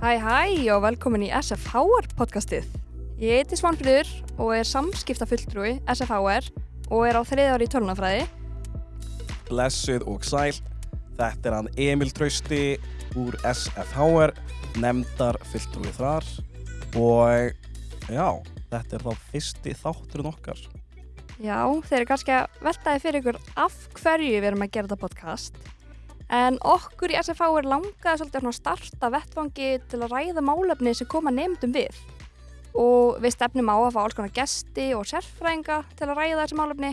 Hæ hæ og velkomin í SFHR podcastið. Ég heiti Svanfríður og er samskiptafulltrúi SFHR og er á þriði ári í tölunafræði. Blessuð og sæl. Þetta er hann Emil Trausti úr SFHR, nefndar fulltrúið þar og já, þetta er þá fyrsti þátturinn okkar. Já, þeir eru kannski að veltaði fyrir ykkur af hverju við erum að gera þetta podcast. En okkur í SFHR langaði svolítið að starta vettfangi til að ræða málefni sem koma nefndum við. Og við stefnum á að fá alls konar gesti og sérfræðinga til að ræða þessi málefni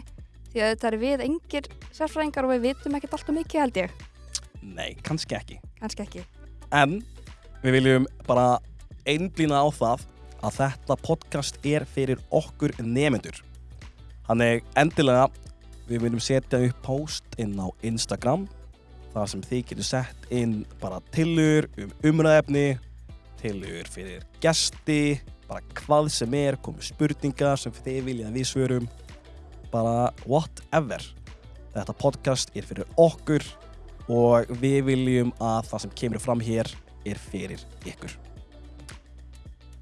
því að þetta er við engir sérfræðingar og við vitum ekkert alltaf mikið held ég. Nei, kannski ekki. Kannski ekki. En við viljum bara einblýna á það að þetta podcast er fyrir okkur nefnendur. Þannig endilega við viljum setja upp post inn á Instagram þar sem þið getur sett inn bara tillur um umræðefni, tillur fyrir gesti, bara hvað sem er, komið spurningar sem þið viljið að við svörum, bara whatever. Þetta podcast er fyrir okkur og við viljum að það sem kemur fram hér er fyrir ykkur.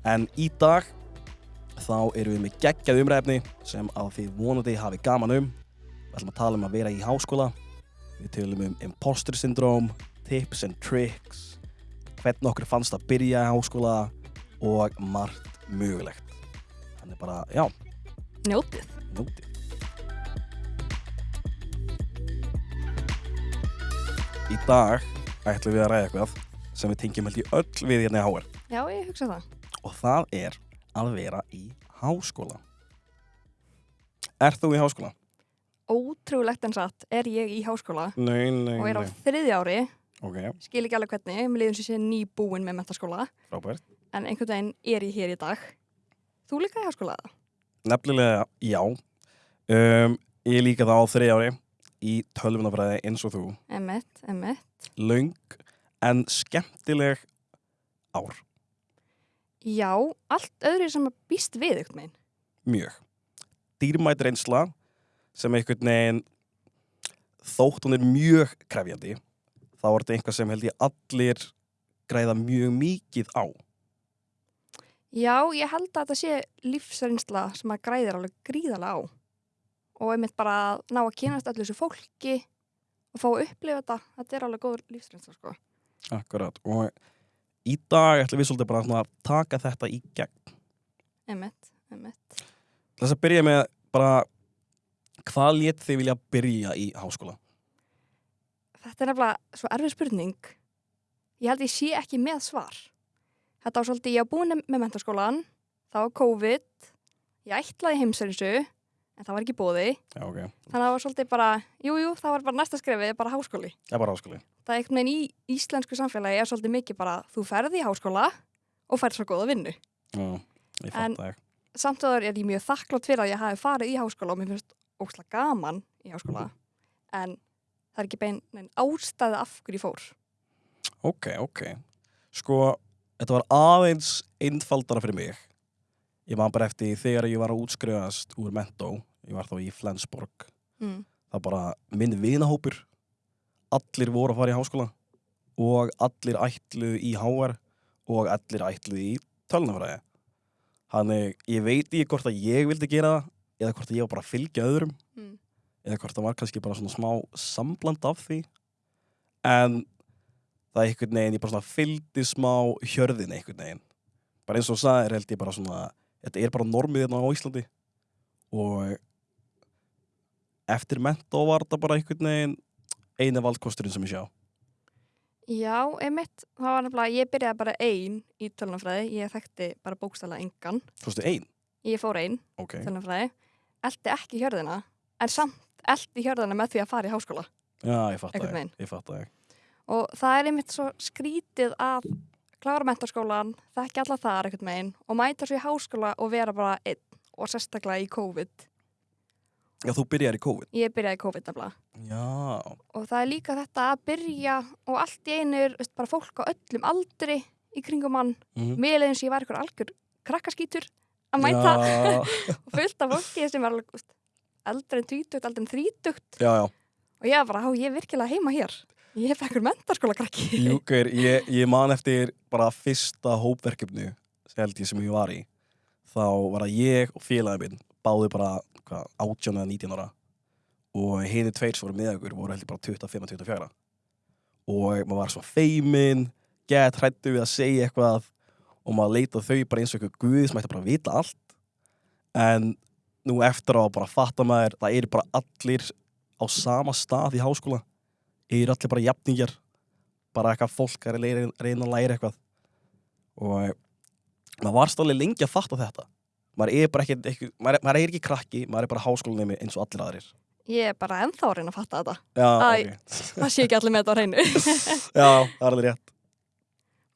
En í dag þá erum við með geggjað umræfni sem að þið vonandi hafi gaman um. Við ætlum að tala um að vera í háskóla. Við tölum um imposter syndrome, tips and tricks, hvernig okkur fannst að byrja í háskóla og margt mögulegt. Þannig bara, já, Njótið. Nótið. Í dag ætlum við að ræða eitthvað sem við tengjum held í öll við hérna í HR Já, ég hugsa það. og það er að vera í háskóla. Er þú í háskóla? Ótrúlegt en satt er ég í háskóla Nei, nei, og er á nei. þriðja ári, Ok, skil ekki alveg hvernig, mér liður sem sé nýbúin með mentaskóla, en einhvern veginn er ég hér í dag. Þú líka í háskóla? Nefnilega, já. Um, ég líka það á þriði ári í tölvunafræði eins og þú. Emmett, emmett. Löng en skemmtileg ár. Já, allt öðru sem að býst við einhvern veginn. mjög dýrmætt reynsla sem einhvern veginn þótt hún er mjög krefjandi þá er þetta einhvað sem held ég allir græða mjög mikið á Já, ég held að þetta sé lífsreynsla sem að græðir alveg gríðarlega á. Og einmitt bara að ná að kynast öllu þessu fólki og fá að upplifa þetta, þetta er alveg góður lífsreynsla, sko. Akkurat og í dag ætlum við svolítið bara að taka þetta í gegn Emmett, emmett. þess að byrja með bara hvað létt þið vilja byrja í háskóla Þetta er nefnilega svo erfið spurning. Ég held ég sé ekki með svar. Þetta var svolítið, ég var búin með mentaskólan, það var COVID, ég ætlaði heimsærinsu, en það var ekki bóði. Já, ok, Þannig að það var svolítið bara, jú, jú, það var bara næsta skrefið, bara háskóli. er bara háskóli Það er einhvern veginn í íslensku samfélagi er svolítið mikið bara, þú ferði í háskóla og færð svo góða vinnu. Já, ég En- fatt það Samt og er ég mjög þakklátt fyrir að ég hafi farið í háskóla og mér finnst óslega gaman í háskóla. En það er ekki bein ástæði af hverju fór. Ok, ok. Sko, þetta var aðeins einfaldara fyrir mig. Ég man bara eftir þegar ég var að útskrifast úr mentó, ég var þá í Flensborg, Mm. það bara minn vinahópur, allir voru að fara í háskóla og allir ætluðu í HR og allir ætluðu í tölnafræði. Þannig, ég veit ekki hvort að ég vildi gera það eða hvort að ég var bara að fylgja öðrum. Mm. eða hvort það var kannski bara svona smá sambland af því. En það er einhvern veginn, ég bara svona fylgdi smá hjörðin einhvern veginn. Bara eins og það er held ég bara svona þetta er bara normið hérna á Íslandi. Og eftir mentó var þetta bara einhvern veginn eini valdkosturinn sem ég sjá. Já, einmitt, það var nefnilega, ég byrjaði bara ein í tölunafræði, ég þekkti bara bókstæla engan. Þú veistu ein? Ég fór ein, Ok, tölunafræði, eldi ekki hjörðina, en samt eldi hjörðina með því að fara í háskóla. já ég fatt það veginn. ég fatt það Og það er einmitt svo skrítið að klára mentaskólan, þekki alla þar einhvern veginn og mæta svo í háskóla og vera bara einn og sérstaklega í COVID. Já, þú byrjar í COVID Ég byrjaði í COVID nefnilega. Já, Og það er líka þetta að byrja og allt í einu er bara fólk á öllum aldri í kringum mann. mhm. Mér leiðin sem ég var ykkur algjör krakkaskítur að mæta fullt af fólki sem var tvítugt, eldri en þrítugt já, já og ég var bara, ég er virkilega heima hér. Ég hef ekkur mentarskóla krakki. Júkur, ég, ég man eftir bara fyrsta hópverkefnu sem held ég sem ég var í. Þá var það ég og félagið minn, báði bara hvað, 18 eða 19 ára. Og henni tveir sem voru með okkur voru heldur bara 25-24. Og maður var svo feimin, gett hrættu við að segja eitthvað og maður leitað þau bara eins og eitthvað guð sem ætti bara að vita allt. En nú eftir að bara fatta maður, það eru bara allir á sama stað í háskóla. Eru allir bara jafningjar bara eitthvað fólk er að reyna, reyna að læra eitthvað og maður var stálega lengi að fatta þetta maður er bara ekki, ekki maður, er, maður er ekki krakki, maður er bara háskólanemi eins og allir aðrir Ég er bara ennþá að reyna að fatta þetta. Já, Æ. ok Það sé ekki allir með þetta á hreinu. Já, það er alveg rétt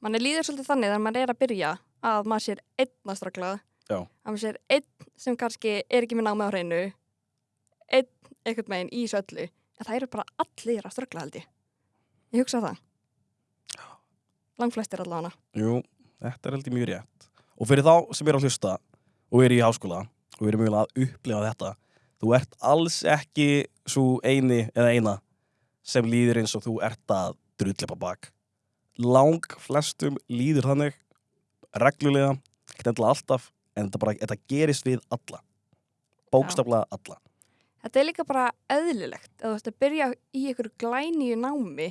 Man er líður svolítið þannig þegar maður er að byrja að maður sér einn að ströggla. Já. Að maður sér einn sem kannski er ekki með námið á hreinu. Einn einhvern meginn í þessu öllu. En það eru bara allir að ströggla held ég. Ég hugsa það. Langflestir allavega. Jú, þetta er heldur mjög rétt og fyrir þá sem er að hlusta og er í háskóla og er mjög að upplifa þetta þú ert alls ekki svo eini eða eina sem líður eins og þú ert að drullepa bak lang flestum líður þannig reglulega, ekki endilega alltaf en þetta, bara, þetta gerist við alla bókstaflega alla Þetta er líka bara eðlilegt. Ef þú veist að byrja í ykkur glæníu námi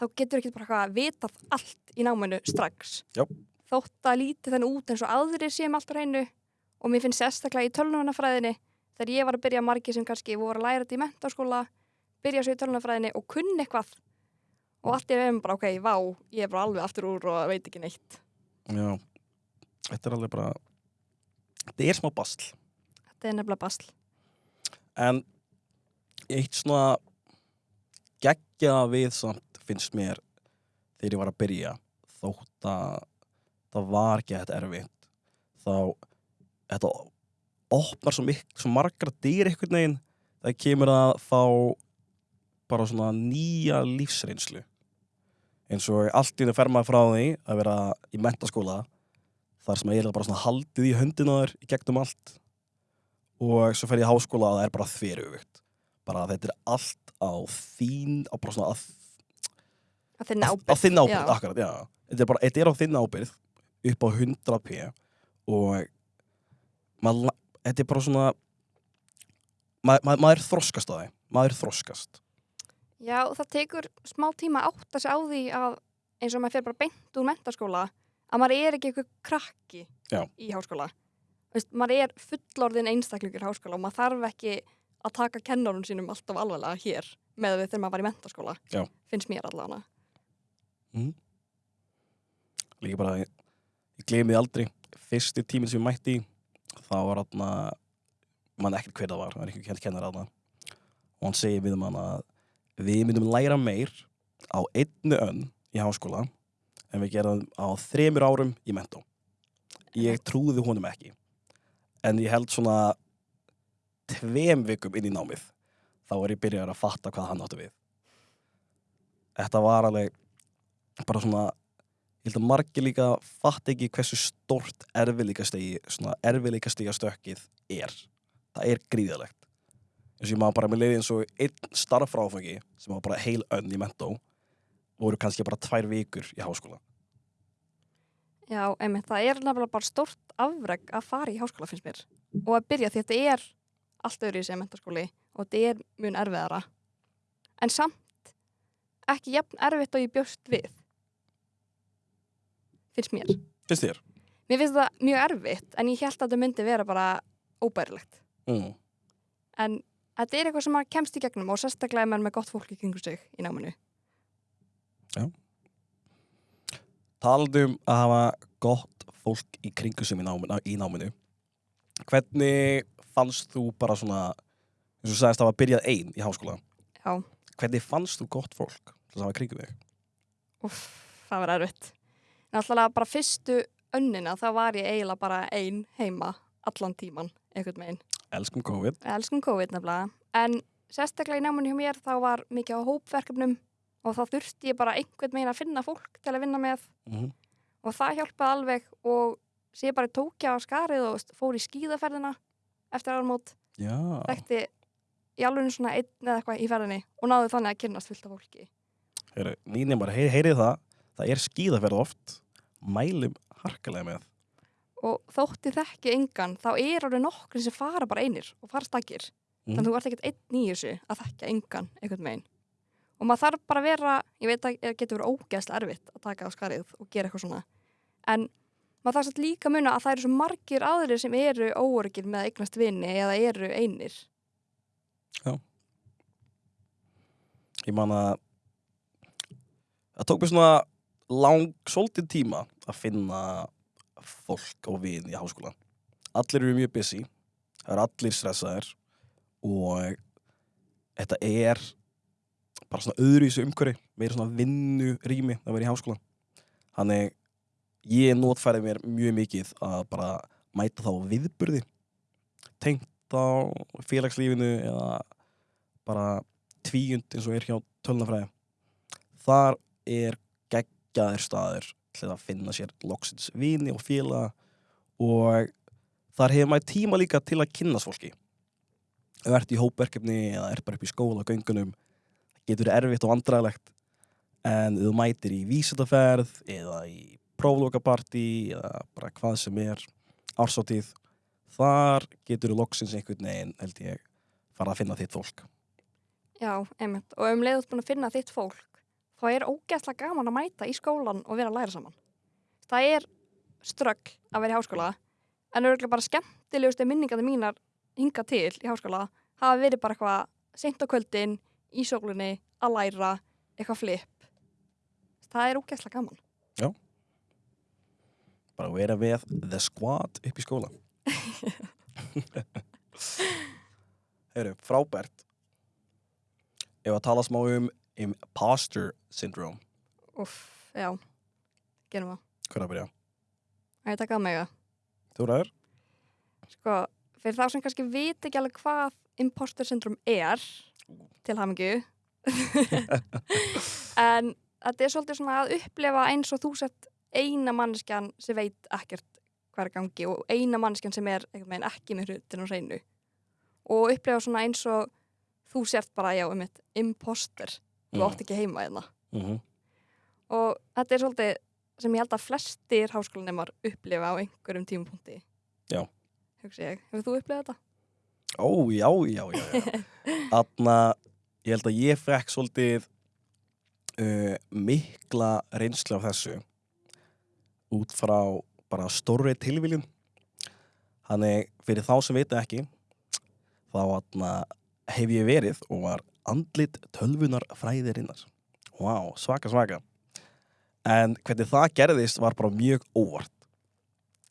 þá getur ekki bara eitthvað að vitað allt í náminu strax. Já. Þótt að líti þannig út eins og aðrir séum allt á hreinu og mér finnst sérstaklega í tölnunafræðinni þegar ég var að byrja margir sem kannski voru að læra þetta í mentaskóla, byrja svo í tölnunafræðinni og kunni eitthvað og allt er bara ok, vá, ég er bara alveg aftur úr og veit ekki neitt. Já, þetta er alveg bara þetta er smá basl Þetta er nefnilega basl. En eitt svona geggja við samt finnst mér þegar ég var að byrja þótt að það var ekki þetta erfitt þá þetta opnar svo, mik svo margar dyr einhvern veginn það kemur að fá bara svona nýja lífsreynslu eins og allt í henni fer maður frá því að vera í mentaskóla þar sem eiginlega bara svona haldið í höndina þér í gegnum allt. Og svo fer ég í háskóla og það er bara þverjugt bara þetta er allt á þín á bara svona að, Að finna á, ábyrgð. á þinn ábyrgð, Já. akkurat, þetta er bara, þetta er á þinn ábyrgð upp á 100p og maður, þetta er bara svona maður, maður þroskast á því maður þroskast Já, það tekur smá tíma að átta sig á því að eins og maður fer bara beint úr mentaskóla að maður er ekki eitthvað krakki Já. í háskóla. Veist, maður er fullorðin einstaklingur í háskóla og maður þarf ekki að taka kennarun sínum alltaf alvarlega hér með við þegar maður var í mentaskóla. Já. Finnst mér allavega. líka bara, ég, ég gleymi því aldrei fyrsti tíminn sem ég mætti þá var hann mann ekkert hver það var, það var kent kennar hann og hann segir við mann að við myndum læra meir á einnu önn í háskóla en við gerðum á þremur árum í mentó. Ég trúði honum ekki en ég held svona tveim vikum inn í námið þá er ég byrjar að fatta hvað hann áttu við. Þetta var alveg bara svona ég held að margir líka fatt ekki hversu stort erfiðleikastegi svona erfiðleikastega stökkið er. Það er gríðalegt eins og ég maður bara með leiði eins og einn starffráfangi sem var bara heil önn í mentó voru kannski bara tvær vikur í háskóla. Já, einmitt, það er nefnilega bara stórt afreg að fara í háskóla finnst mér. Og að byrja því að þetta er allt öðru í sem mentaskóli og þetta er mun erfiðara. En samt ekki jafn erfitt og ég bjóst við finnst mér. Finnst þér? Mér finnst það mjög erfitt en ég held að þetta myndi vera bara óbærilegt. Mm. en þetta er eitthvað sem maður kemst í gegnum og sérstaklega ef maður er með gott fólk í kringu sig í náminu Talandi um að hafa gott fólk í kringu sem í náminu, í náminu hvernig fannst þú bara svona eins og sagðist að hafa byrjað einn í háskóla Já, hvernig fannst þú gott fólk til að hafa kringu þig? Úff, það var erfitt. Alltaf bara fyrstu önnina þá var ég eiginlega bara ein heima allan tíman, einhvern veginn. Elskum COVID. Elskum COVID nefnilega. En sérstaklega í náminu hjá mér þá var mikið á hópverkefnum og þá þurfti ég bara einhvern veginn að finna fólk til að vinna með. Mm og það hjálpaði alveg og sé bara tókja á skarið og fór í skíðaferðina eftir ármót, Já, þekkti í alveg svona einn eða eitthvað í ferðinni og náði þannig að kynnast fullt af fólki. Heyri, nýnum bara, heyri, heyrið það, það er skíðaferð oft, mælum harkalega með. Og þótti þekki engan þá er alveg nokkur sem fara bara einir og fara stakir. Mhm. þannig að þú ert ekkert einn í þessu að þekka engan einhvern megin og maður þarf bara að vera ég veit að það getur verið ógeðslega erfitt að taka á skarið og gera eitthvað svona. En maður þarf satt líka að muna að það eru svo margir aðrir sem eru óörgir með eignast vini eða eru einir. Ég man að það tók mér svona lang, svolítið tíma að finna fólk og vin í háskóla. Allir eru mjög busy, það eru allir stressaðir og þetta er bara svona öðruvísu umhverfi, meira svona vinnu rými að vera í háskóla. Þannig ég notfæri mér mjög mikið að bara mæta þá viðburði, tengt á félagslífinu eða bara tvíund eins og er hjá tölnafræði þar er geggjaðir staður til að finna sér loksins vini og félaga og þar hefur maður tíma líka til að kynnast fólki. Ef þú ert í hópverkefni eða er bara upp í skóla og göngunum það getur verið erfitt og vandræðilegt en ef þú mætir í vísindaferð eða í próflokapartí eða bara hvað sem er ársáttíð þar getur þú loksins einhvern veginn held ég fara að finna þitt fólk. Já, einmitt. Og um leiðut búin að finna þitt fólk, þá er ógeðslega gaman að mæta í skólan og vera að læra saman. Það er ströggl að vera í háskóla, en örgulega bara skemmtilegustu minningarnir mínar hinga til í háskóla hafa verið bara eitthvað seint á kvöldin, í sólunni, að læra, eitthvað flip. Það er ógeðslega gaman. bara vera við the squad upp í skóla Heyru, frábært Ef að tala smá um imposter syndrome Úff, já, gerum það. Er að byrja? Það er mig að. Þú ræður? Sko, fyrir þá sem kannski veit ekki alveg hvað imposter syndrom er til hamingju en þetta er svolítið svona að upplefa eins og þú sett eina manneskjan sem veit ekkert hvað er í gangi og eina manneskjan sem er veginn ekki með hrutin og hreinu og upplefa svona eins og þú sért bara, já, um eitt imposter þú átt ekki heima hérna mm -hmm. og þetta er svolítið sem ég held að flestir háskólanemar upplifa á einhverjum tímapunkti Já. hugsi ég, hefur þú upplifað þetta? Ó, já, já, já, já. Þarna, ég held að ég fekk svolítið uh, mikla reynslu af þessu út frá bara stórri tilviljun. Þannig, fyrir þá sem veit ekki, þá þarna, hef ég verið og var andlit tölvunar fræðirinnar. Vá, svaka, svaka. En hvernig það gerðist var bara mjög óvart.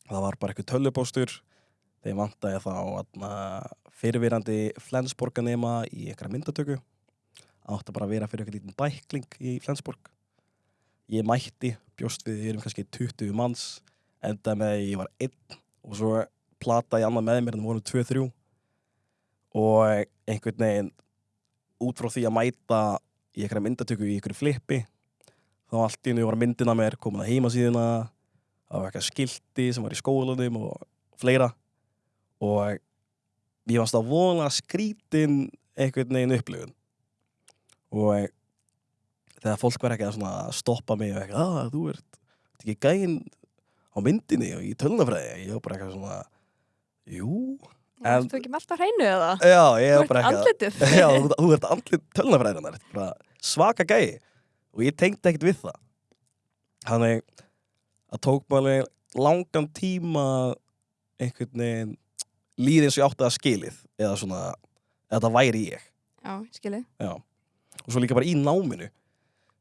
Það var bara eitthvað tölvupóstur þeim vantaði þá atna, fyrirvirandi Flensborganema í einhverja myndatöku átti bara að vera fyrir eitthvað lítinn bækling í Flensborg ég mætti, bjóst við, við erum kannski 20 manns, enda með að ég var einn og svo plataði annað með mér en vorum 2-3 og einhvern veginn út frá því að mæta í einhverja myndatöku í einhverju flippi þá allt í hennu var myndina mér komin að heimasíðina það var eitthvað skilti sem var í skólanum og fleira. Og ég varst að vona skrítin einhvern veginn upplifun. Og þegar fólk verður ekki að stoppa mig og eitthvað, að þú ert ert ekki gæinn á myndinni og í tölunafræði ég var bara eitthvað svona jú, Þú ekki með alltaf hreinu eða? já, ég ert bara eitthvað andlitið? já, þú, ert andlit tölunafræðinar bara svaka gæi og ég tengdi ekkert við það þannig að tók maður langan tíma einhvern veginn líði eins og ég átti að skilið eða svona, eða það væri ég Já, ég skilji. já. og svo líka bara í náminu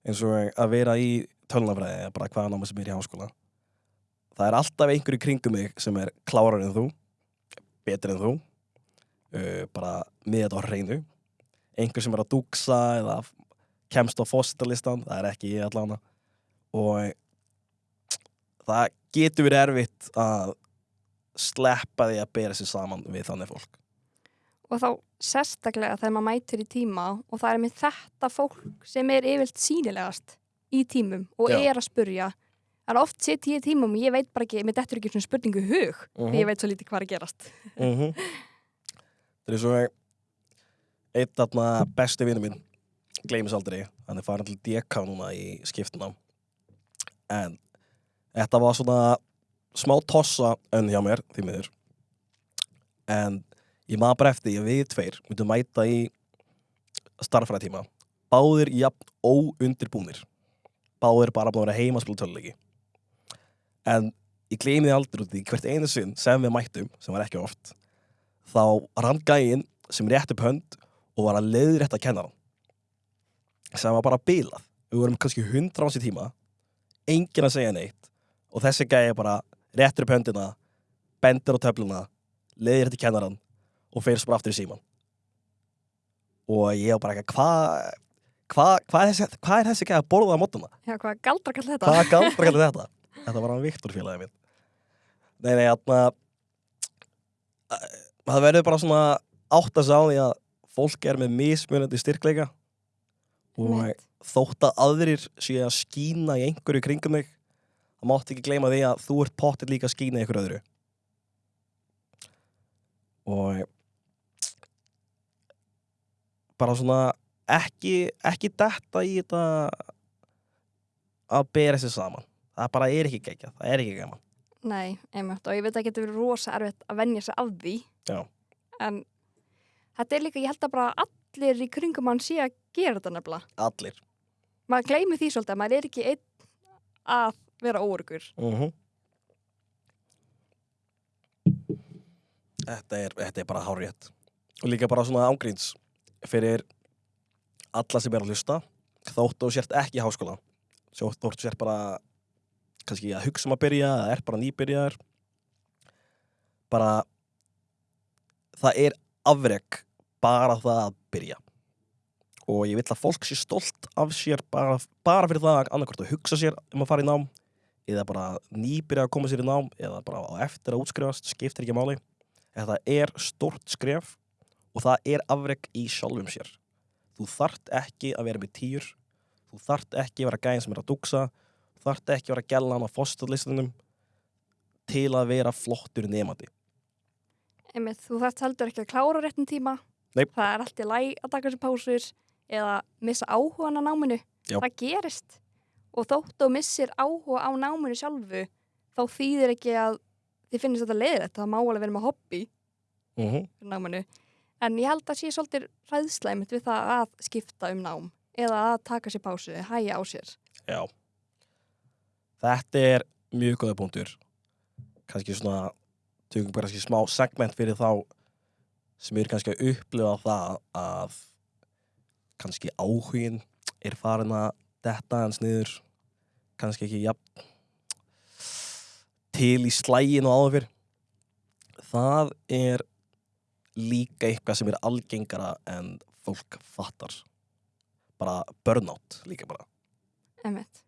eins og að vera í tölunafræði eða bara hvaða námi sem er í háskóla það er alltaf einhverju kringum mig sem er klárar en þú betri en þú uh, bara með þetta á hreinu einhver sem er að dúksa eða kemst á fósitalistan það er ekki ég allána og það getur verið erfitt að sleppa því að bera sér saman við þannig fólk Og þá sérstaklega þegar maður mætir í tíma og það er með þetta fólk sem er yfirlt sínilegast í tímum og Já. er að spurja. Það er oft sitt í tímum og ég veit bara ekki, mér dettur ekki svona spurningu hug, Mhm. því ég veit svo lítið hvað er að gerast. -hmm. Það er svo einn þarna besti vinnu minn gleymis aldrei hann er farin til DK núna í skiptuna en þetta var svona smá tossa önn hjá mér því miður en ég maður bara eftir ég við tveir myndum mæta í starffræðtíma báðir jafn óundirbúnir báðir bara búin að vera heima að spila töluleiki en ég gleymi því aldrei út í hvert einu sinn sem við mættum, sem var ekki oft þá rann gæinn sem rétt upp hönd og var að leiðrétta að kenna hann sem var bara bilað við vorum kannski hundra áns í tíma enginn að segja neitt og þessi gæi bara réttur upp höndina bendur á töfluna leiðrétti kennaran og fer svo bara aftur í síman og ég var bara ekki hvað hva, hva, er þessi- hvað er þessi gæi að borða á mótuna Já, hvað galdra kallar þetta? Hvað galdra kallir þetta? Þetta var hann Viktor félagið minn. Nei, nei, þarna það verður bara svona átt að sá því að fólk er með mismunandi styrkleika og Einmitt. þótt að aðrir séu að skína í einhverju kringum þig það mátt ekki gleyma því að þú ert pottir líka að skína í einhverju öðru og bara svona ekki, ekki detta í þetta að bera sér saman það bara er ekki gegja, það er ekki gaman Nei, einmitt, og ég veit að það getur verið rosa erfitt að venja sig af því. Já. En þetta er líka, ég held að bara allir í kringum hann sé að gera þetta nefnilega. allir Maður gleymi því svolítið að maður er ekki einn að vera óörgur. uh þetta, er, þetta er bara hárétt og líka bara svona ángríns fyrir alla sem er að hlusta þótt og sért ekki í háskóla þótt þú sért bara kannski að hugsa um að byrja eða er bara nýbyrjaður. Bara það er afrek bara það að byrja. Og ég vill að fólk sé stolt af sér bara, bara fyrir það að annarkvort að hugsa sér um að fara í nám eða bara nýbyrja að koma sér í nám eða bara á eftir að útskrifast, skiptir ekki máli. Þetta er stort skref og það er afrek í sjálfum sér. Þú þart ekki að vera með týr þú þart ekki að vera gæðin sem er að dugsa þú þart ekki að vera gellan á fósturlistunum til að vera flottur nefandi Einmitt, þú þarft heldur ekki að klára réttin tíma. Nei. Það er allt í læg að taka sér pásur eða missa áhugan á náminu. Já. Það gerist. Og þótt þú missir áhuga á náminu sjálfu, þá þýðir ekki að þið finnist þetta leiðilegt. Það má alveg vera með hobby mm -hmm. fyrir náminu. En ég held að sé svolítið ræðslæmitt við það að skipta um nám eða að taka sér pásu, hæja á sér. Já. Þetta er mjög góða punktur. Kannski svona, tökum bara kannski smá segment fyrir þá sem eru kannski að upplifa það að kannski áhugin er farin að detta hans niður. Kannski ekki jafn til í slægin og áður fyrr. Það er líka eitthvað sem er algengara en fólk fattar. Bara burnout líka bara. Einmitt.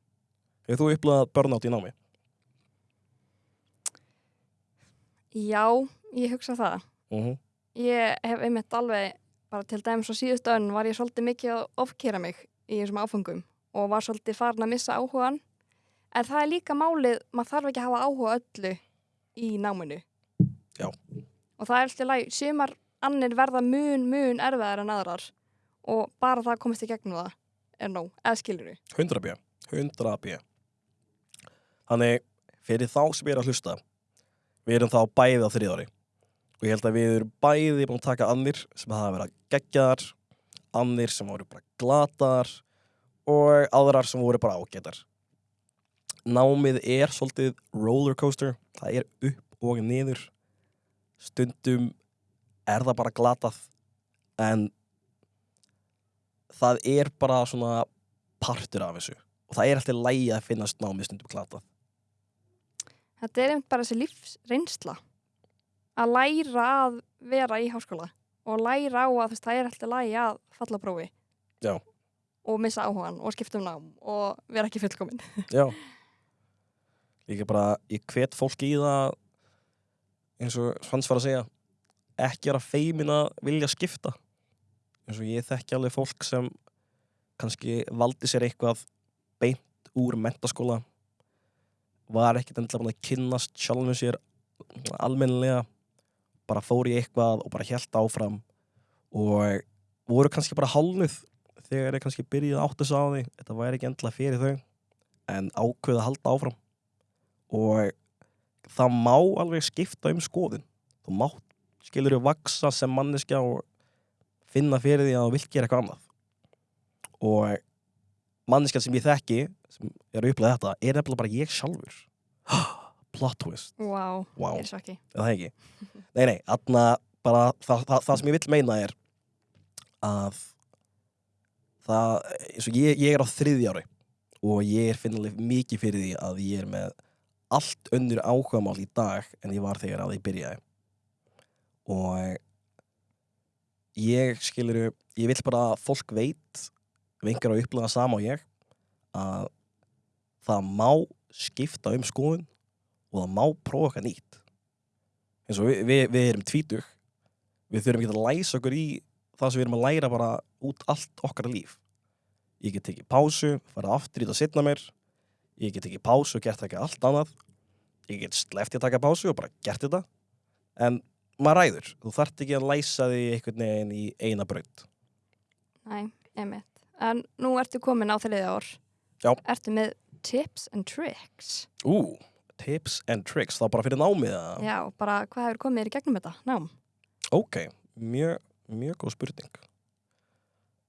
Hefur þú upplifað burnout í námi? Já, ég hugsa það. Uh Ég hef einmitt alveg, bara til dæmis á síðustu önn var ég svolítið mikið að ofkera mig í þessum áfengum og var svolítið farin að missa áhugan. En það er líka málið, maður þarf ekki að hafa áhuga öllu í náminu. Já. Og það er alltaf læg, sumar annir verða mun, mun erfiðar en aðrar og bara það að komast í gegnum það er nóg, eða skilur við. 100 b. 100 b. Þannig, fyrir þá sem er að hlusta, við erum þá bæði á þriðári. Og ég held að við erum bæði búin að taka annir sem hafa verið geggjaðar, annir sem voru bara glataðar og aðrar sem voru bara ágætar. Námið er svolítið rollercoaster, það er upp og niður. Stundum er það bara glatað, en það er bara svona partur af þessu. Og það er alltaf lægi að finnast námið stundum glatað. Þetta er einmitt bara þessi lífsreynsla að læra að vera í háskóla og læra á að veist, það er alltaf lægi að falla prófi Já. og missa áhugan og skipta um nám og vera ekki fullkominn. Já. Líka bara, ég hvet fólki í það eins og Svans var að segja ekki vera feimin að vilja skipta eins og ég þekki alveg fólk sem kannski valdi sér eitthvað beint úr mentaskóla var ekkert endilega búin að kynnast sjálfum sér almennilega. Bara fór í eitthvað og bara helt áfram. Og voru kannski bara hálnuð þegar ég kannski byrjaði að átta sig á því. Þetta væri ekki endla fyrir þau. En ákveða að halda áfram. Og það má alveg skipta um skoðin þú mátt skilur við vaksa sem manneskja og finna fyrir því að þú vilt gera eitthvað annað. Og manneskja sem ég þekki sem er að upplega þetta er nefnilega bara ég sjálfur. Plot twist, Wow, wow, er svo ekki. er það ekki? Nei nei, atna, bara það, það, það sem ég vil meina er að það, eins og ég, ég er á þriðja ári og ég er finnilega mikið fyrir því að ég er með allt önnur áhugamál í dag en ég var þegar að ég byrjaði. Og ég skilur ég vil bara að fólk veit vingar að upplega sama og ég að það má skipta um skoðun og það má prófa eitthvað nýtt. Eins og við, við, við erum tvítug. Við þurfum ekki að læsa okkur í það sem við erum að læra bara út allt okkar líf. Ég get tekið pásu, fara aftur í þetta setna mér. Ég get tekið pásu og gert ekki allt annað. Ég get sleft í að taka pásu og bara gert þetta. En maður ræður, þú þarft ekki að læsa því einhvern veginn í eina braut. Næ, einmitt. En nú ertu komin á þriðja ár. Já. Ertu með tips and tricks? Ú, tips and tricks, þá bara fyrir námið að Já, bara hvað hefur komið þér í gegnum þetta? Nám. Ok, mjög, mjög góð spurning.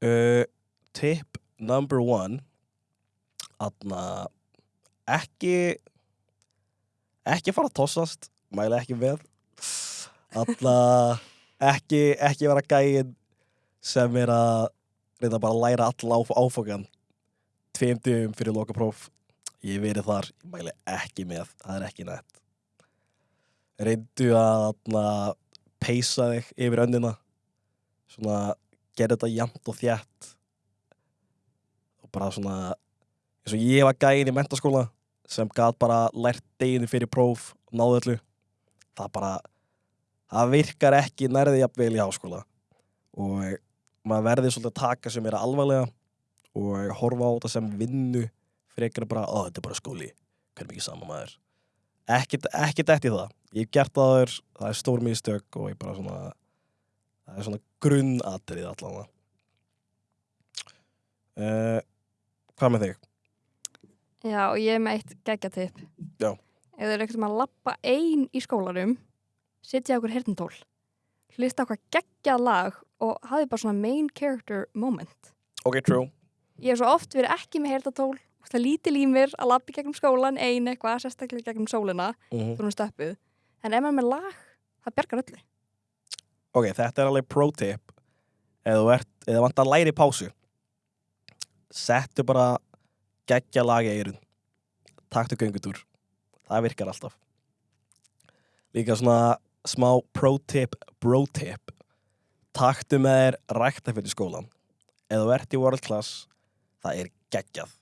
Uh, tip number one, aðna, ekki, ekki fara að tossast, mæla ekki með, aðna, ekki, ekki vera gæinn sem er að reyna bara að læra alla áf áfokan tveimdum fyrir lokapróf. Ég verið þar, ég mæli ekki með, það er ekki nætt. Reyndu að aðna, peysa þig yfir önnina svona gera þetta jæmt og þjætt og bara svona eins og ég var gæinn í mentaskóla sem gat bara lært deginu fyrir próf og náðu öllu það bara það virkar ekki nærði jafnvel í háskóla og maður verði svolítið að taka sem er alvarlega og horfa á þetta sem vinnu frekar bara, ó þetta er bara skóli hvernig mikið sama maður ekkert, eftir það ég hef gert það aður, það er stór mistök og ég bara svona það er svona grunnatrið allan uh, hvað með þig? Já, og ég er með eitt geggjatipp. Já. Ef þau eru ekkert að lappa ein í skólarum, sitja okkur hirtintól, hlusta okkar geggjað lag og hafi bara svona main character moment. ok, true. Ég hef svo oft verið ekki með hirtintól, það er lítil í mér að lappa í gegnum skólan ein eitthvað, sérstaklega gegnum sólina, mm þú erum stöppuð. En ef maður með lag, það bjargar öllu. ok, þetta er alveg pro tip. Eða þú ert, eða vant að læra í pásu settu bara geggja lag í eirun taktu göngutúr. Það virkar alltaf. Líka svona smá pro tip bro tip taktu með þér ræktaföld í skólan eða ert í world class það er geggjað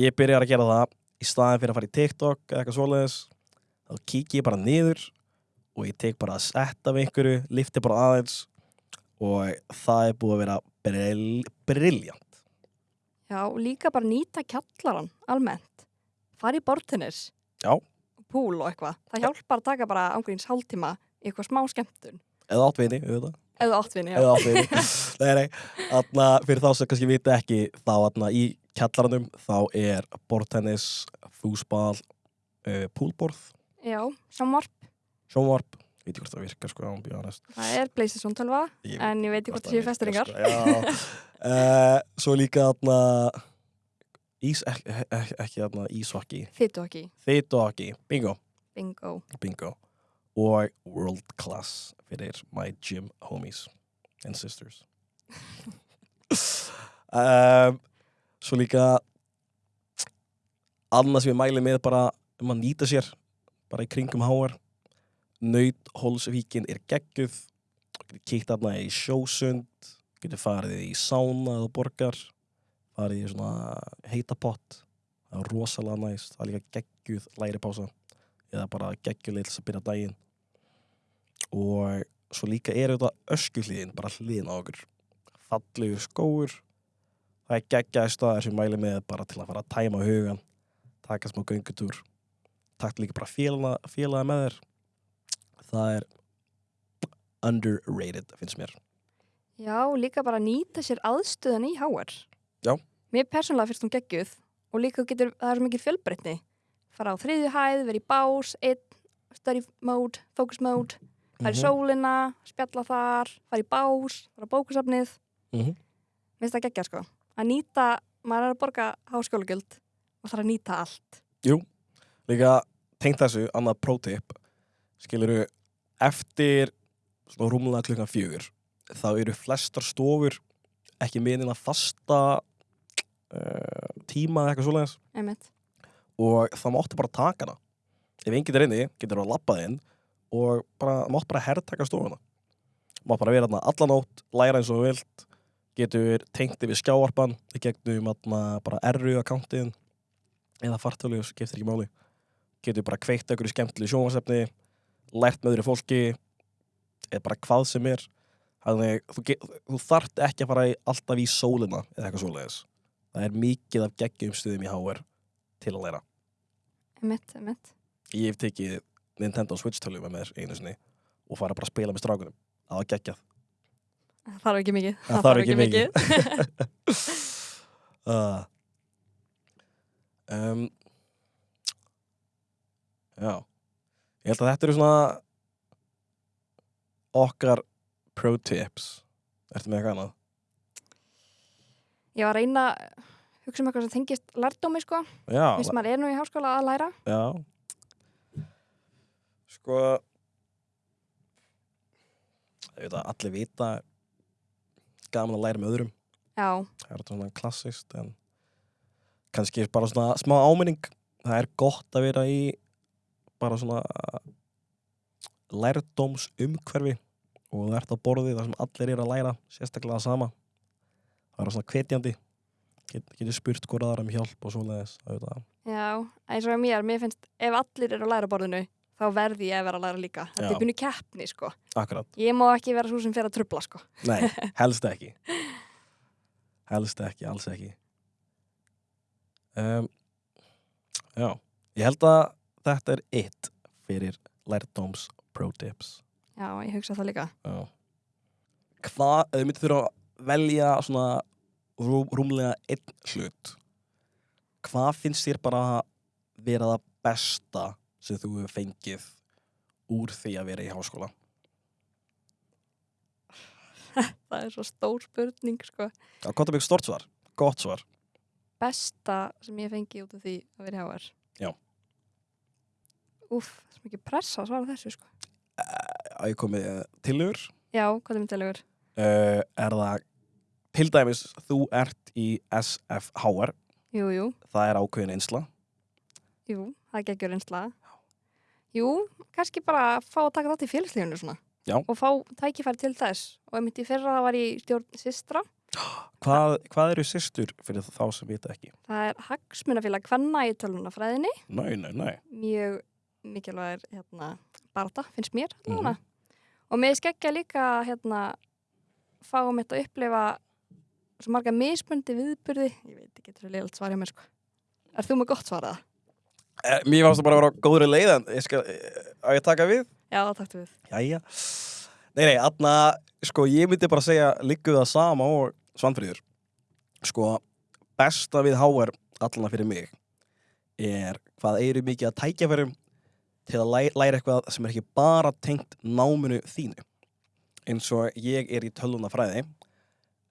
ég byrjar að gera það í staðin fyrir að fara í TikTok eða eitthvað svoleiðis þá kík ég bara niður og ég tek bara að setta við einhverju lifti bara aðeins og það er búið að vera brill, brilljant Já, líka bara nýta kjallaran almennt. Fari í bortinnis. Já. Púl og eitthvað. Það hjálpar að taka bara ángríns hálftíma eitthvað smá skemmtun. eða áttvinni, auðvitað Eða áttvinni, já. eða áttvinni nei, nei, atna, fyrir þá sem kannski vita ekki þá atna, í kjallaranum þá er bortennis, fúsbal uh, púlborð, Já, samvarp. sjónvarp. Veit ekki hvort það virkar sko, án býða næst Það er 12, Ég en ég veit ekki hvort það séu festringar. sko, já, uh, svo líka atna, ís, ekki, ekki, ekki atna, ekki. þeitu hockey, bingo. Bingo. bingo og world class fyrir my gym homies and sisters. Um, svo líka annað sem ég mæli með bara um að nýta sér bara í kringum háar Nautholsvíkin er gegguð getur kíkt aðna í sjósund getur farið í sána eða borgar farið í svona heita pott. Það er rosalega næst. Það er líka gegguð læri pása eða bara geggjuleil að byrja daginn og svo líka er þetta öskuhlíðin bara hliðin á okkur fallegur skóur það er geggjaði staðar sem mæli með bara til að fara að tæma hugan taka smá göngutúr takta líka bara félaga, félaga með þér það er underrated finnst mér Já, líka bara nýta sér aðstöðan í HR. Já. Mér persónulega fyrst hún geggjuð og líka getur, það er svo mikið fjölbreytni. Fara á þriðju hæð, vera í bás, einn, study mode, focus mode, fara í Mhm. sólina, spjalla þar, fara í bás, fara á bókusafnið. Mhm. Mér finnst það geggjað sko. Að nýta, maður er að borga háskólagjöld og þarf að nýta allt. Jú, líka tengt þessu, annað pro-tip skiluru, eftir svona rúmlega klukkan fjögur þá eru flestar stofur ekki meðin að fasta uh, tíma eða eitthvað Einmitt. og það máttu bara taka hana ef enginn er inni, getur þú að labba inn og bara, máttu bara herrtaka stofuna. Máttu bara vera þarna allan nótt læra eins og vilt getur tengt yfir skjáarpan í gegnum bara RU-akkántin eða fartölu, skiptir ekki máli. Getur bara kveikt okkur í skemmtilegu sjónvarsefni lært með öðru fólki eða bara hvað sem er. Þannig þú, þú þart ekki að fara í, alltaf í sólina eða eitthvað svoleiðis. Það er mikið af geggjum stuðum í HR til að læra. Einmitt, einmitt. ég hef tekið Nintendo Switch tölu með mér einu sinni og fara bara að spila með strákunum það var geggjað Það þarf ekki mikið. Það þarf ekki mikið. uh, um, já ég held að þetta eru svona okkar pro tips ertu með eitthvað annað? Ég var að reyna að hugsa um eitthvað sem tengist lærdómi sko. Já, Fyrst maður er nú í háskóla að læra. já sko ég veit að allir vita gaman að læra með öðrum. Já, það er svona klassist en kannski bara svona smá áminning. Það er gott að vera í bara svona lærdóms umhverfi og þú ert á borði þar sem allir eru að læra sérstaklega það sama. Það er svona hvetjandi. Get, getur spurt hvort aðra um hjálp og svoleiðis já, eins og mér, mér finnst ef allir eru að læra borðinu, þá verði ég að vera að læra líka. Þetta er byrnu keppni sko. akkurat, Ég má ekki vera svo sem fer að trubla sko. nei, helst ekki helst ekki, alls ekki um, já ég held að þetta er eitt fyrir lærdóms pro tips Já, ég hugsa það líka. Já. Hvað, ef þið myndið þurfa að velja svona rú, rúmlega einn hlut, hvað finnst þér bara vera það besta sem þú hefur fengið úr því að vera í háskóla? Það er svo stór spurning sko. Já, hvað er mikið stort svar? Gott svar. Besta sem ég fengi út af því að vera í HR. Já. Úf, það er mikið pressa að svara þessu sko. Að ég komið tilur, Já, hvað er myndilegur? uh, er það til dæmis þú ert í SFHR, Jú, jú, það er ákveðin einsla. jú, það geggjur einsla. Jú, kannski bara fá að taka þátt í félagslífunu svona. Já. Og fá tækifæri til þess. Og ég myndi fyrra það var í stjórn systra. Hvað, hvað eru systur fyrir þá sem vita ekki? Það er hagsmunafélag kvenna í tölvunafræðinni. Nei, nei, nei. Mjög mikilvægir hérna, barða, finnst mér. Mm Og með skeggja líka hérna, fáum þetta að upplifa svo marga mismundi viðburði. Ég veit ekki, þetta er leilt svar hjá mér sko. Er þú með gott svaraða? Eh, Mér fannst það bara að vera á góðri leið en ég skal, á ég að taka við? Já, takk við. Jæja. Nei, nei, aðna, sko, ég myndi bara segja líku það sama og Svanfríður. Sko, besta við HR allana fyrir mig er hvað eru mikið að tækjafærum til að læ læra eitthvað sem er ekki bara tengt náminu þínu. Eins og ég er í tölvunafræði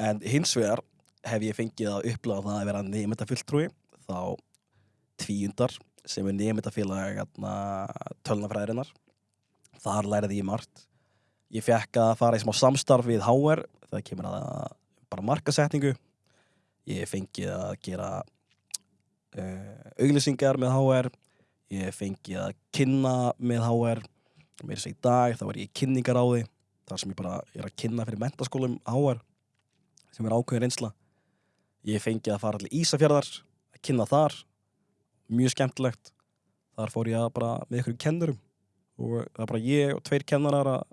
en hins vegar hef ég fengið að upplega það að vera nefndafulltrúi þá tvíundar sem er nefndafélag tölvunafræðirinnar þar læriði ég margt. Ég fekk að fara í smá samstarf við HR það kemur að bara markasetningu ég fengið að gera uh, auglýsingar með HR ég fengið að kynna með HR mér að í dag þá er ég í kynningaráði þar sem ég bara er að kynna fyrir mentaskólum HR sem er ákveðin reynsla. Ég fengið að fara allir Ísafjörðar að kynna þar mjög skemmtilegt. Þar fór ég að bara með ykkur kennurum og það er bara ég og tveir kennarar að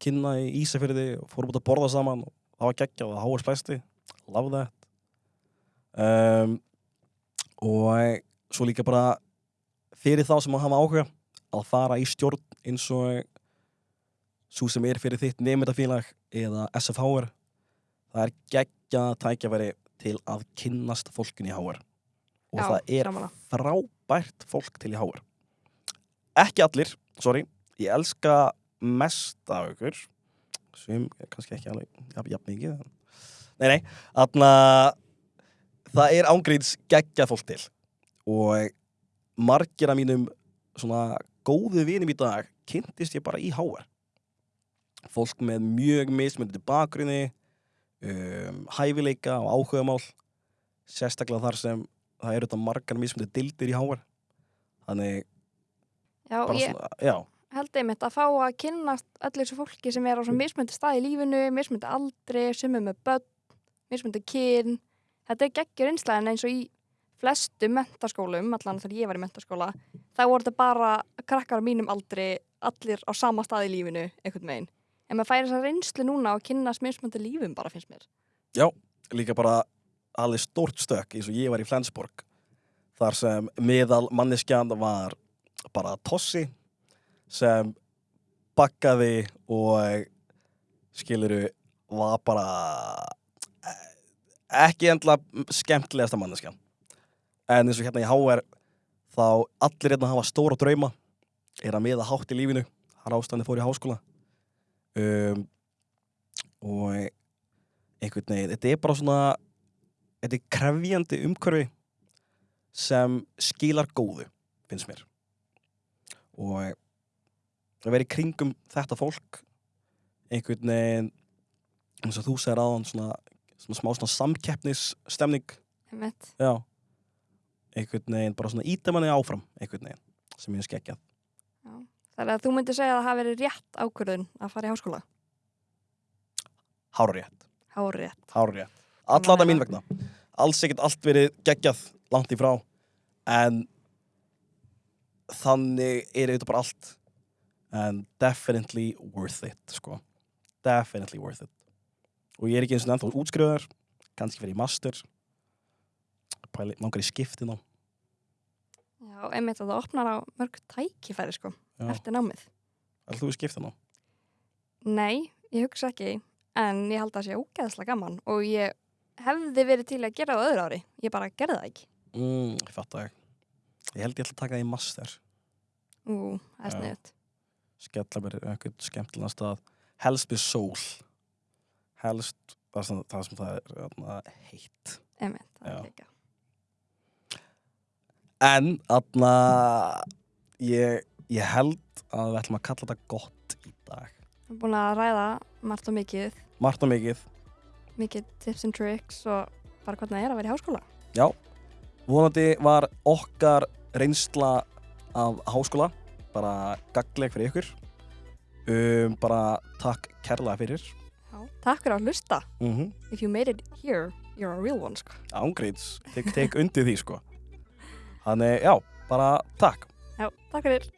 kynna í Ísafjörði og fórum út að borða saman og það var geggjað og það háar splæsti. Love that. Um, og svo líka bara fyrir þá sem að hafa áhuga að fara í stjórn eins og svo sem er fyrir þitt nefndafélag eða SFHR það er geggja tækjafæri til að kynnast fólkin í HR og Já, það er sammála. frábært fólk til í HR ekki allir, sorry. Ég elska mest af ykkur. Sem kannski ekki alveg jafn, jafn mikið nei, nei, þarna það er ángríns geggja fólk til. Og margir af mínum svona góðu vinum í dag kynntist ég bara í HR fólk með mjög mismöndið bakgrunni um, hæfileika og áhugamál sérstaklega þar sem það eru þetta margar mismöndið dildir í HR þannig Já, ég svona, já, held einmitt að fá að kynnast öllu þessu fólki sem er á mismöndi stað í lífinu, mismöndi aldri, er með börn, mismöndi kyn. Þetta er geggjur einslæðin eins og í flestu mentaskólum, allan þegar ég var í mentaskóla, þá voru þetta bara krakkar á mínum aldri, allir á sama stað í lífinu, einhvern veginn. En maður færi þessa reynslu núna og kynnast mismöndi lífum bara, finnst mér. líka bara alveg stórt stök eins og ég var í Flensborg þar sem miðal manneskjan var bara tossi sem bakkaði og skiluru var bara eh, ekki endla skemmtilegasta manneskjan. En eins og hérna í HR þá allir hérna hafa stóra drauma er að miða hátt í lífinu. Har ástæðan fór í háskóla. Um, og einhvern veginn, þetta er bara svona þetta er krefjandi umhverfi sem skilar góðu finnst mér. Og að vera í kringum þetta fólk einhvern veginn eins og þú segir aðan svona, svona smá svona samkeppnisstemning. Já. Einhvern veginn bara svona íta manni áfram einhvern veginn sem ég er skeggjað Þannig að þú myndir segja að það hafi verið rétt ákvörðun að fara í háskóla. hárétt, Hárétt. Hárétt alltaf mín vegna. Alls ekkert allt verið geggjað langt í frá. En þannig er þetta bara allt. En definitely worth it sko. definitely worth it. Og ég er ekki eins og ennþá útskrifaður. Kannski fyrir master. Langar í skiptin á Já, einmitt að það opnar á mörg tækifæri, sko, Já. eftir námið. Ætlar þú í skiptin á? Nei, ég hugsa ekki, en ég held að það sé ógeðslega gaman. Og ég hefði verið til að gera það á öðru ári. Ég bara gerði það ekki. Mm, ég fatt að ég held ég ætla að taka það í master Ú, það er Já. sniðut. skella mér einhvern skemmtilega stað helst með sól helst það sem það, sem það er heitt það Já. er ekki. en þarna ég, ég held að við ætlum að kalla þetta gott í dag Við erum búin að ræða margt og mikið, margt og mikið mikið tips and tricks og bara hvernig það er að vera í háskóla. já, vonandi var okkar reynsla af háskóla bara gagleg fyrir ykkur um, bara takk kærlega fyrir Já. Takk fyrir að hlusta. mm -hmm. If you made it here, you're a real one, sko. ángríns, tek, tek undir því sko þannig já, bara takk Já, takk fyrir.